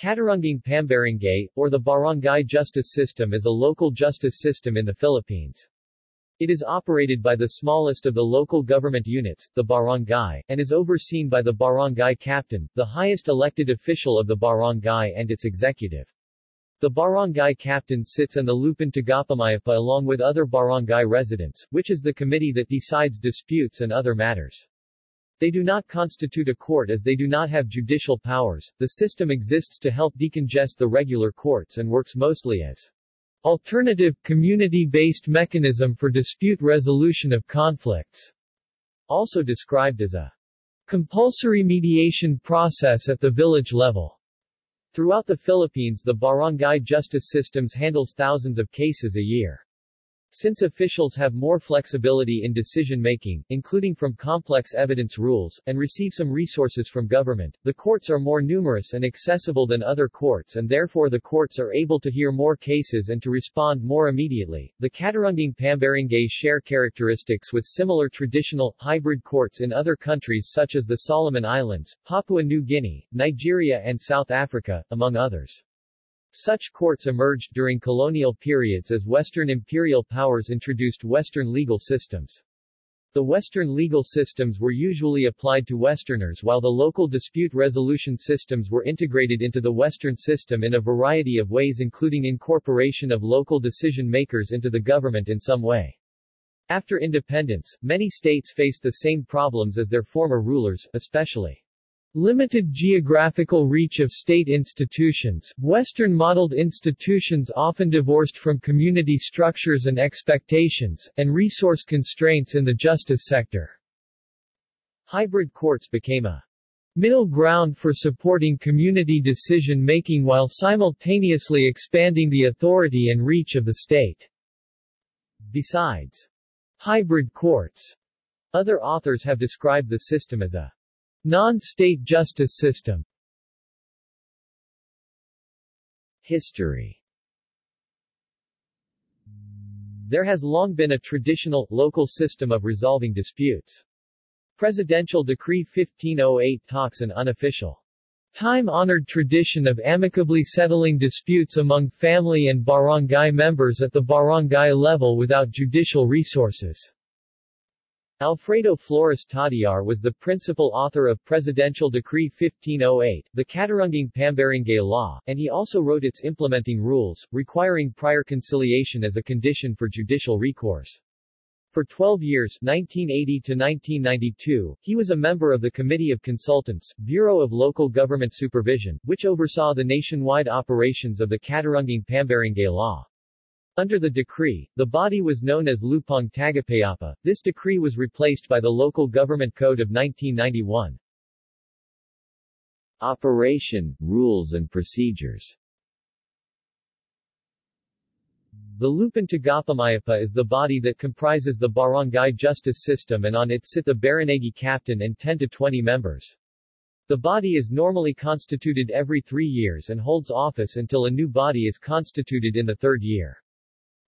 Katarungang Pambarangay, or the Barangay Justice System is a local justice system in the Philippines. It is operated by the smallest of the local government units, the barangay, and is overseen by the barangay captain, the highest elected official of the barangay and its executive. The barangay captain sits in the Lupon Tagapamayapa along with other barangay residents, which is the committee that decides disputes and other matters. They do not constitute a court as they do not have judicial powers. The system exists to help decongest the regular courts and works mostly as alternative, community-based mechanism for dispute resolution of conflicts, also described as a compulsory mediation process at the village level. Throughout the Philippines the barangay justice systems handles thousands of cases a year. Since officials have more flexibility in decision-making, including from complex evidence rules, and receive some resources from government, the courts are more numerous and accessible than other courts and therefore the courts are able to hear more cases and to respond more immediately. The Katarungang Pambarangay share characteristics with similar traditional, hybrid courts in other countries such as the Solomon Islands, Papua New Guinea, Nigeria and South Africa, among others. Such courts emerged during colonial periods as Western imperial powers introduced Western legal systems. The Western legal systems were usually applied to Westerners while the local dispute resolution systems were integrated into the Western system in a variety of ways including incorporation of local decision-makers into the government in some way. After independence, many states faced the same problems as their former rulers, especially Limited geographical reach of state institutions, Western-modeled institutions often divorced from community structures and expectations, and resource constraints in the justice sector. Hybrid courts became a middle ground for supporting community decision-making while simultaneously expanding the authority and reach of the state. Besides hybrid courts, other authors have described the system as a Non-state justice system History There has long been a traditional, local system of resolving disputes. Presidential Decree 1508 talks an unofficial, time-honored tradition of amicably settling disputes among family and barangay members at the barangay level without judicial resources. Alfredo Flores Tadiar was the principal author of Presidential Decree 1508, the Katarungang Pambarangay Law, and he also wrote its implementing rules, requiring prior conciliation as a condition for judicial recourse. For 12 years 1980 to 1992, he was a member of the Committee of Consultants, Bureau of Local Government Supervision, which oversaw the nationwide operations of the Katarungang Pambarangay Law. Under the decree, the body was known as Lupong Tagapayapa. This decree was replaced by the Local Government Code of 1991. Operation, rules and procedures The Lupon Tagapamayapa is the body that comprises the barangay justice system and on it sit the barangay captain and 10 to 20 members. The body is normally constituted every three years and holds office until a new body is constituted in the third year.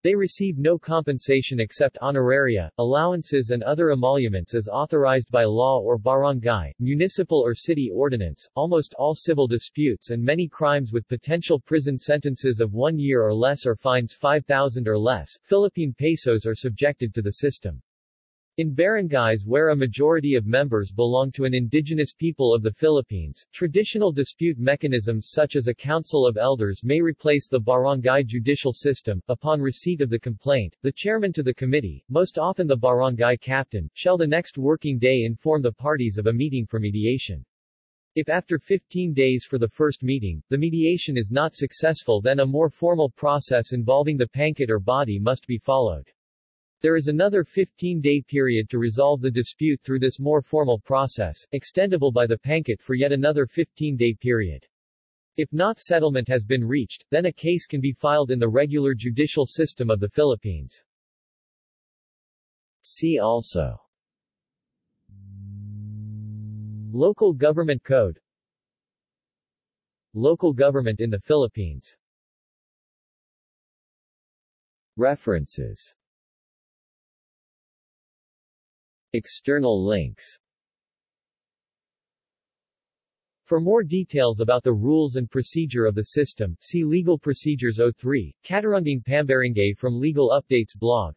They receive no compensation except honoraria, allowances and other emoluments as authorized by law or barangay, municipal or city ordinance. Almost all civil disputes and many crimes with potential prison sentences of one year or less or fines 5,000 or less Philippine pesos are subjected to the system. In barangays where a majority of members belong to an indigenous people of the Philippines, traditional dispute mechanisms such as a council of elders may replace the barangay judicial system. Upon receipt of the complaint, the chairman to the committee, most often the barangay captain, shall the next working day inform the parties of a meeting for mediation. If after 15 days for the first meeting, the mediation is not successful then a more formal process involving the pangkat or body must be followed. There is another 15-day period to resolve the dispute through this more formal process, extendable by the pangkat for yet another 15-day period. If not settlement has been reached, then a case can be filed in the regular judicial system of the Philippines. See also Local Government Code Local government in the Philippines References External links For more details about the rules and procedure of the system, see Legal Procedures 03, Katarungang Pambarangay from Legal Updates blog.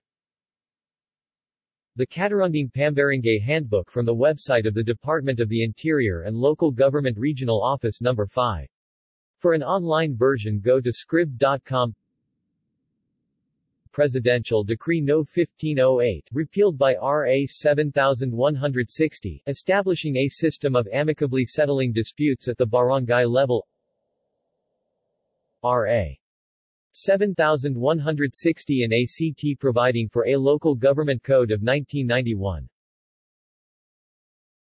The Katarungang Pambarangay Handbook from the website of the Department of the Interior and Local Government Regional Office No. 5. For an online version go to scribd.com Presidential Decree No. 1508, repealed by R.A. 7160, establishing a system of amicably settling disputes at the barangay level R.A. 7160 and ACT providing for a local government code of 1991.